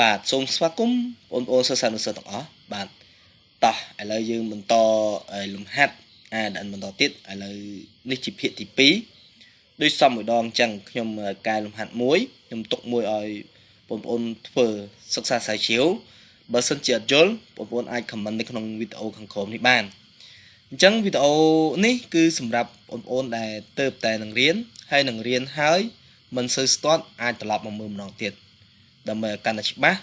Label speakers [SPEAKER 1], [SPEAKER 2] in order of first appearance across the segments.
[SPEAKER 1] បាទសូមស្វាគមន៍បងប្អូនសិស្សានុសិស្សទាំងអស់បាទតោះឥឡូវយើងបន្តលំហាត់អាដិនបន្តទៀតឥឡូវនេះជាភាគទី2ដូចសមមួយដងអញ្ចឹងខ្ញុំកែលំហាត់មួយខ្ញុំទុកមួយឲ្យបងប្អូនធ្វើសិក្សាស្រាវជ្រាវបើសិនជាអត់យល់បងប្អូនអាច comment នៅក្នុងវីដេអូខាងក្រោមនេះបានអញ្ចឹងវីដេអូនេះគឺសម្រាប់បងប្អូនដែលទៅតែនឹងរៀនហើយនឹងរៀនហើយមិនសូវស្ទាត់អាចត្រឡប់មកមើលម្ដងទៀត ដើម្បីឲ្យកាន់តែច្បាស់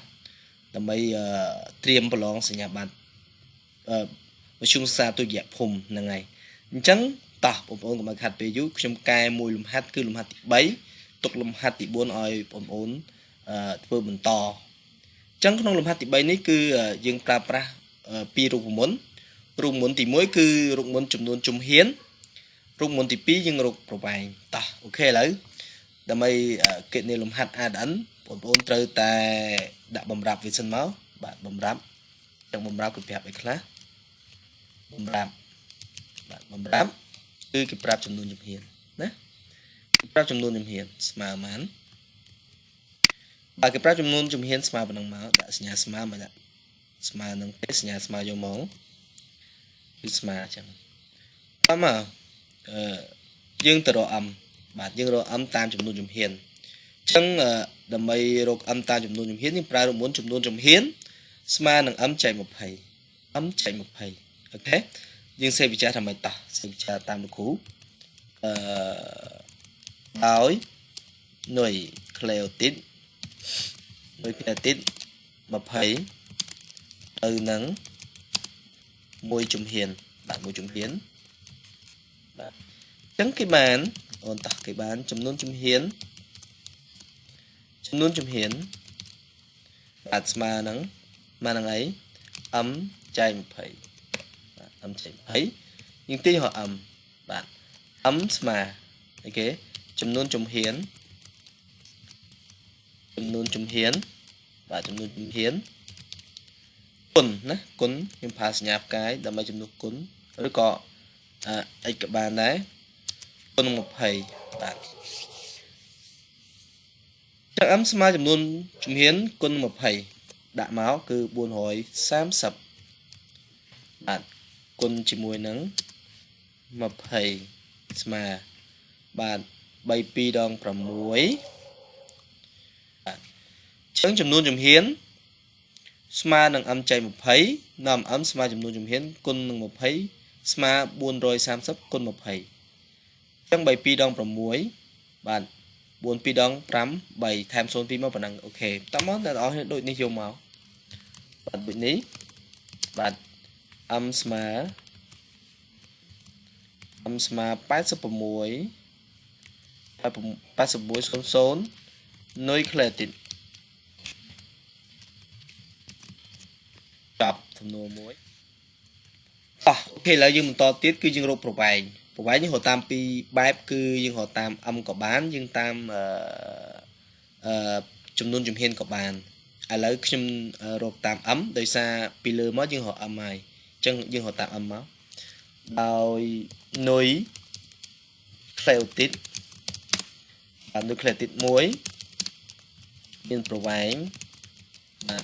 [SPEAKER 1] ដើម្បីត្រៀមប្រឡងសញ្ញាបត្រអឺមជ្ឈមសិក្សាទុតិយភូមិហ្នឹងហើយអញ្ចឹងតោះបងប្អូនកុំឲ្យខាត់ពេលយូរខ្ញុំកែមួយលំហាត់គឺលំហាត់ទី3ទុកលំហាត់ទី4ឲ្យបងប្អូនអឺធ្វើបន្តអញ្ចឹងក្នុងលំហាត់ទី3នេះគឺយើងប្រើប្រាស់ពីររូបមន្តរូបមន្តទី1គឺរូបមន្តចំនួនជំហានរូបមន្តទី2យើងរកប្រវែងតោះអូខេឥឡូវដើម្បីគណនាលំហាត់ ADN បងប្អូនត្រូវតែដាក់បំរាប់វាសិនមកបាទបំរាប់ចឹងបំរាប់គឺប្រាប់អីខ្លះបំរាប់បាទបំរាប់គឺគេប្រាប់ចំនួនជំហានណាគេប្រាប់ចំនួនជំហានស្មើប៉ុន្មានបើគេប្រាប់ចំនួនជំហានស្មើប៉ុណ្ណឹងមកដាក់សញ្ញាស្មើមកដាក់ស្មើនឹងទេសញ្ញាស្មើយកមកគឺស្មើអញ្ចឹងតាមមកអឺយើងទៅរក m បាទយើងរក m តាមចំនួនជំហានអញ្ចឹង ដើម្បីរក m តាមចំនួនជំហានយើងប្រើរូបមន្តចំនួនជំហានស្មើនឹង m ចែក20 m ចែក20អូខេយើងសេវិចារថាម៉េចតោះសេវិចារតាមលោកគ្រូអឺដោយនុយក្លេអូទីតនុយក្លេអូទីត20ទៅនឹងមួយជំហានបាទមួយជំហានបាទអញ្ចឹងគេបានអូនតោះគេបានចំនួនជំហាន ចំនួនជំហានបាទស្មើនឹងស្មើនឹងអី m ចែក20បាទ m ចែក20យើងទាញរក m បាទ m ស្មើអីគេចំនួនជំហានចំនួនជំហានបាទចំនួនជំហានគុណណាគុណខ្ញុំប្រើសញ្ញាផ្កាយដើម្បីចំនួនគុណឬក៏អិចក៏បានដែរគុណ20បាទ ចឹង m ស្មើចំនួនជំហានគុណ20ដាក់មកគឺ430បាទគុណជាមួយនឹង20ស្មើបាទ3 2ដង6បាទចឹងចំនួនជំហានស្មើនឹង m ចែក20នាំ m ស្មើចំនួនជំហានគុណនឹង20ស្មើ430គុណ20ចឹង3 2ដង6បាទ 4 2ដង5 3ថែម0 2មកប៉ុណ្ណឹងអូខេតោះមកអ្នកនរដូចនេះយកមកបាទដូចនេះបាទ m ស្មើ m ស្មើ86 86 00នុយក្លេទីតចប់សំណួរមួយអោះអូខេឥឡូវយើងបន្តទៀតគឺយើងរកប្រវែង ប្រវែងយើងរកតាមពីរបែបគឺយើងរកតាម m ក៏បានយើងតាមអឺអឺចំនួនជំហានក៏បានឥឡូវខ្ញុំរកតាម m ដោយសារពីលើមកយើងរក m ហើយអញ្ចឹងយើងរកតាម m មកដោយនុយក្លេអូទីតបាទនុយក្លេអូទីត1មានប្រវែងបាទ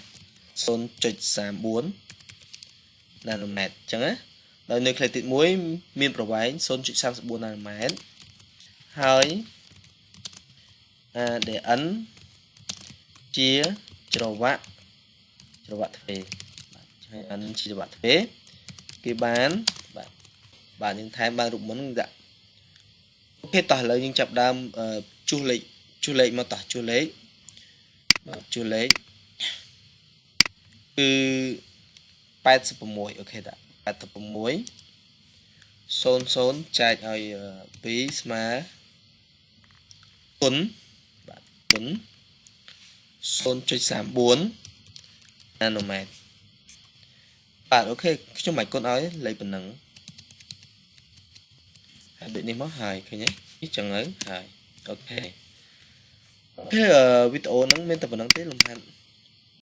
[SPEAKER 1] 0.34ណាណូម៉ែត្រអញ្ចឹងណា ដោយនុយក្លេទីត1មានប្រវែង0.34ណាណូម៉ែត្រហើយ ADN ជាច្រវាក់ច្រវាក់ទ្វេបាទហើយ N ជាច្រវាក់ទ្វេគេបានបាទបាទយើងថែមបានរូបមន្តដាក់អូខេតោះឥឡូវយើងចាប់ដើមជួសលេខជួសលេខមកតោះជួសលេខបាទជួសលេខគឺ86អូខេតា 86 00ចែកឲ្យ2ស្មើគុណបាទគុណ0.34ណាណូម៉ែត្របាទ OK ខ្ញុំមិនគុណឲ្យលេខប៉ុណ្ណឹងហើយដូចនេះមកហើយឃើញទេនេះចឹងទៅហើយ OK OK វីដេអូហ្នឹងមានតែប៉ុណ្្នឹងទេលំហាត់